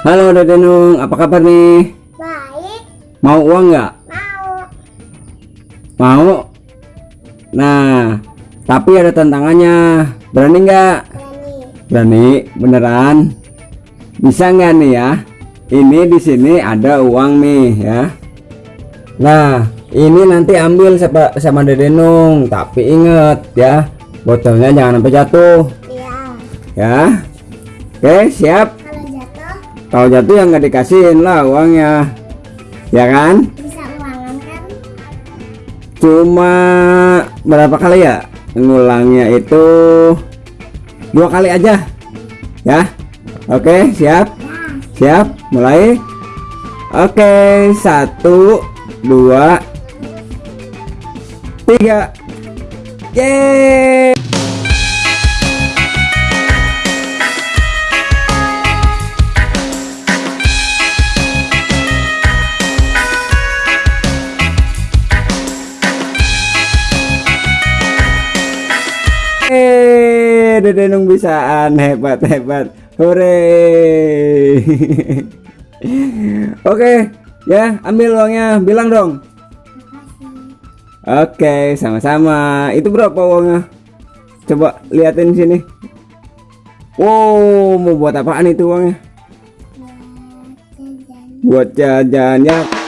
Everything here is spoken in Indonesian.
Halo Dede Nung, apa kabar nih? Baik, Mau uang nggak? mau. Mau? Nah, tapi ada tantangannya. Berani nggak? Berani. Berani, beneran? Bisa nggak nih ya? Ini di sini ada uang nih ya. Nah, ini nanti ambil sama, sama Dede Nung, tapi inget ya, botolnya jangan sampai jatuh Iya. ya. Oke, siap. Kalau jatuh yang nggak dikasihin lah uangnya, ya kan? bisa ulangan kan? Cuma berapa kali ya? Ngulangnya itu dua kali aja, ya. Oke, siap, siap, mulai. Oke, satu, dua, tiga. Yeay! Dede Nung bisaan hebat hebat. Hore. Oke, ya ambil uangnya. Bilang dong. Oke, sama-sama. Itu berapa uangnya? Coba liatin sini. Wow, mau buat apaan itu uangnya? Buat jajan ya.